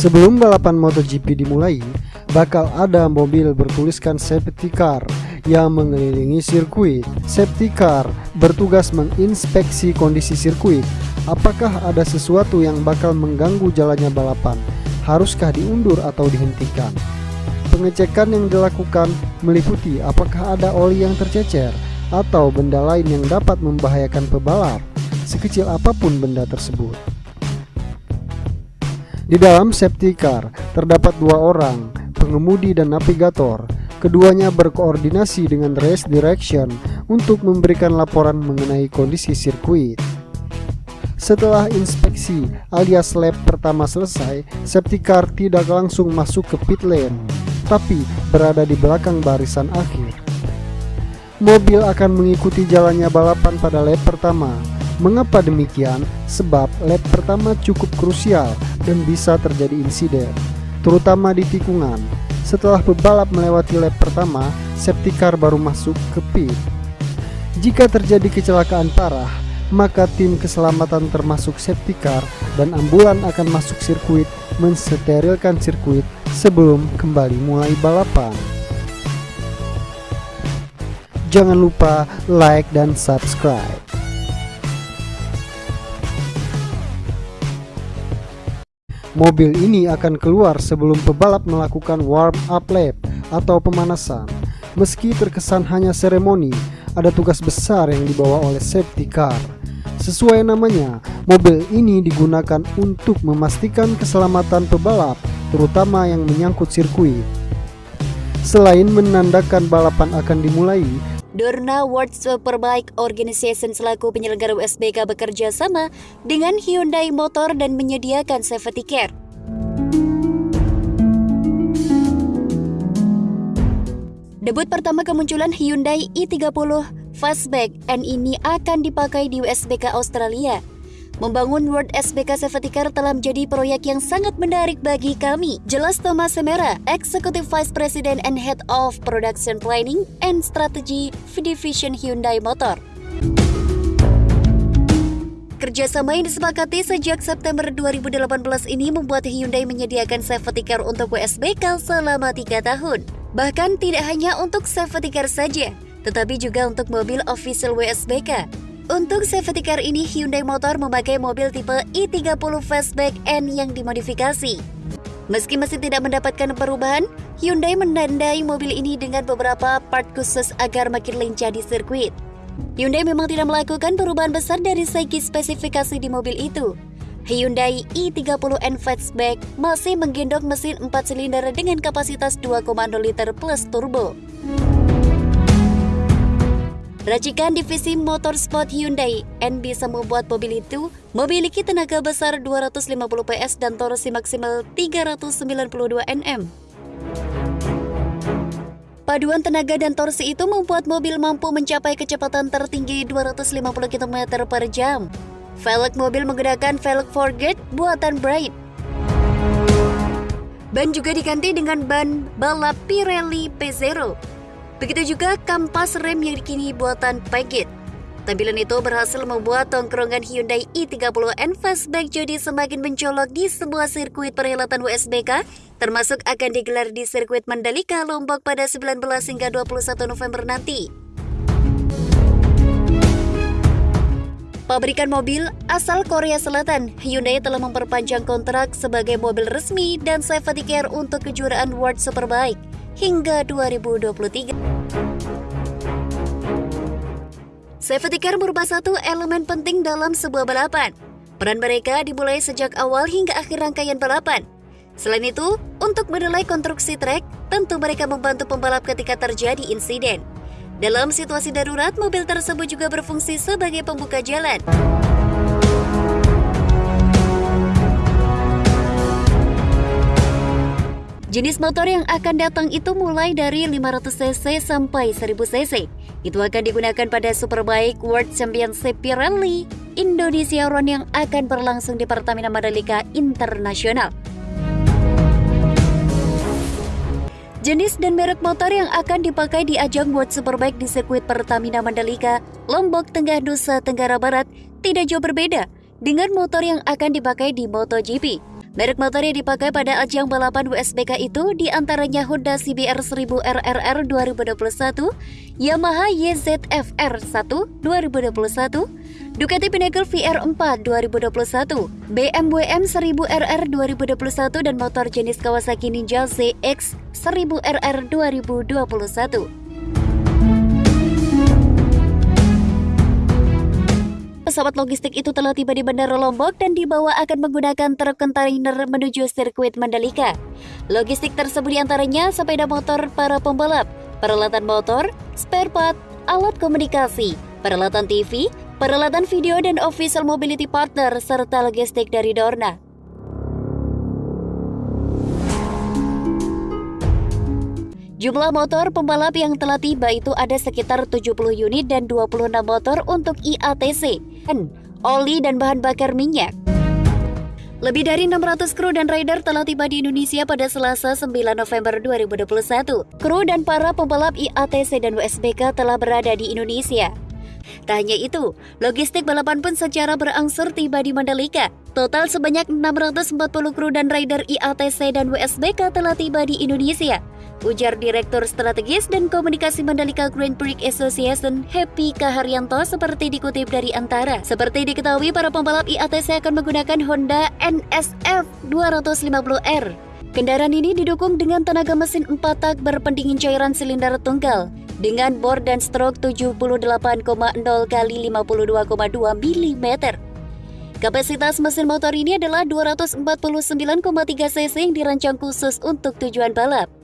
Sebelum balapan MotoGP dimulai, bakal ada mobil bertuliskan safety car yang mengelilingi sirkuit. Safety car bertugas menginspeksi kondisi sirkuit. Apakah ada sesuatu yang bakal mengganggu jalannya balapan? Haruskah diundur atau dihentikan? Pengecekan yang dilakukan meliputi apakah ada oli yang tercecer atau benda lain yang dapat membahayakan pebalap, sekecil apa pun benda tersebut. Di dalam safety car terdapat dua orang, pengemudi dan navigator. Keduanya berkoordinasi dengan race direction untuk memberikan laporan mengenai kondisi sirkuit. Setelah inspeksi alias lap pertama selesai, safety car tidak langsung masuk ke pit lane, tapi berada di belakang barisan akhir. Mobil akan mengikuti jalannya balapan pada lap pertama. Mengapa demikian? Sebab lap pertama cukup krusial dan bisa terjadi insiden, terutama di tikungan. Setelah pebalap melewati lap pertama, safety car baru masuk ke pit. Jika terjadi kecelakaan parah, maka tim keselamatan termasuk safety car dan ambulan akan masuk sirkuit mensterilkan sirkuit sebelum kembali mulai balapan. Jangan lupa like dan subscribe. Mobil ini akan keluar sebelum pebalap melakukan warm up lap atau pemanasan. Meski terkesan hanya seremoni, ada tugas besar yang dibawa oleh safety car. Sesuai namanya, mobil ini digunakan untuk memastikan keselamatan pebalap, terutama yang menyangkut sirkuit. Selain menandakan balapan akan dimulai, Dorna World Superbike Organization selaku penyelenggara USBK bekerja sama dengan Hyundai Motor dan menyediakan safety care. Debut pertama kemunculan Hyundai i30 Fastback N ini akan dipakai di USBK Australia. Membangun World SBK Safety telah menjadi proyek yang sangat menarik bagi kami. Jelas Thomas Semera, Executive Vice President and Head of Production Planning and Strategy Division Hyundai Motor. Kerjasama yang disepakati sejak September 2018 ini membuat Hyundai menyediakan safety car untuk WSBK selama tiga tahun. Bahkan tidak hanya untuk safety car saja, tetapi juga untuk mobil official WSBK. Untuk safety car ini, Hyundai Motor memakai mobil tipe i30 Fastback N yang dimodifikasi. Meski masih tidak mendapatkan perubahan, Hyundai menandai mobil ini dengan beberapa part khusus agar makin lincah di sirkuit. Hyundai memang tidak melakukan perubahan besar dari segi spesifikasi di mobil itu. Hyundai i30N Fastback masih menggendong mesin 4 silinder dengan kapasitas 2,0 liter plus turbo. Racikan divisi motorsport Hyundai N bisa membuat mobil itu memiliki tenaga besar 250 PS dan torsi maksimal 392 Nm. Paduan tenaga dan torsi itu membuat mobil mampu mencapai kecepatan tertinggi 250 km per jam. Velg mobil menggunakan velg Forget buatan Bright. Ban juga diganti dengan ban balap Pirelli P0 Begitu juga kampas rem yang kini buatan Pagit. Tampilan itu berhasil membuat tongkrongan Hyundai i30N Fastback jadi semakin mencolok di sebuah sirkuit perhelatan USBK, termasuk akan digelar di sirkuit Mandalika, Lombok pada 19 hingga 21 November nanti. Pabrikan mobil asal Korea Selatan, Hyundai telah memperpanjang kontrak sebagai mobil resmi dan safety care untuk kejuaraan World Superbike hingga 2023. Safety car merupakan satu elemen penting dalam sebuah balapan. Peran mereka dimulai sejak awal hingga akhir rangkaian balapan. Selain itu, untuk menilai konstruksi trek, tentu mereka membantu pembalap ketika terjadi insiden. Dalam situasi darurat, mobil tersebut juga berfungsi sebagai pembuka jalan. Jenis motor yang akan datang itu mulai dari 500cc sampai 1000cc. Itu akan digunakan pada Superbike World Championship Pirelli Indonesia Run yang akan berlangsung di Pertamina Mandalika Internasional. Jenis dan merek motor yang akan dipakai di ajang World Superbike di sirkuit Pertamina Mandalika, Lombok Tengah, Nusa Tenggara Barat tidak jauh berbeda dengan motor yang akan dipakai di MotoGP. Merek motor yang dipakai pada ajang balapan WSBK itu di antaranya Honda CBR 1000 RRR 2021, Yamaha YZF-R 1 2021, Ducati Pinnacle VR4 2021, BMW M1000 RR 2021 dan motor jenis Kawasaki Ninja ZX 1000 RR 2021. Pesawat logistik itu telah tiba di Bandara Lombok dan dibawa akan menggunakan truk kontainer menuju sirkuit Mandalika. Logistik tersebut di antaranya sepeda motor para pembalap, peralatan motor, spare part, alat komunikasi, peralatan TV, peralatan video dan official mobility partner, serta logistik dari Dorna. Jumlah motor pembalap yang telah tiba itu ada sekitar 70 unit dan 26 motor untuk IATC, oli dan bahan bakar minyak. Lebih dari 600 kru dan rider telah tiba di Indonesia pada Selasa 9 November 2021. Kru dan para pembalap IATC dan WSBK telah berada di Indonesia. Tak hanya itu, logistik balapan pun secara berangsur tiba di Mandalika. Total sebanyak 640 kru dan rider IATC dan WSBK telah tiba di Indonesia ujar Direktur Strategis dan Komunikasi Mandalika Grand Prix Association Happy Kaharyanto seperti dikutip dari Antara. Seperti diketahui, para pembalap IATC akan menggunakan Honda NSF 250R. Kendaraan ini didukung dengan tenaga mesin 4 tak berpendingin cairan silinder tunggal dengan bor dan stroke 78,0 kali 52,2 mm. Kapasitas mesin motor ini adalah 249,3 cc yang dirancang khusus untuk tujuan balap.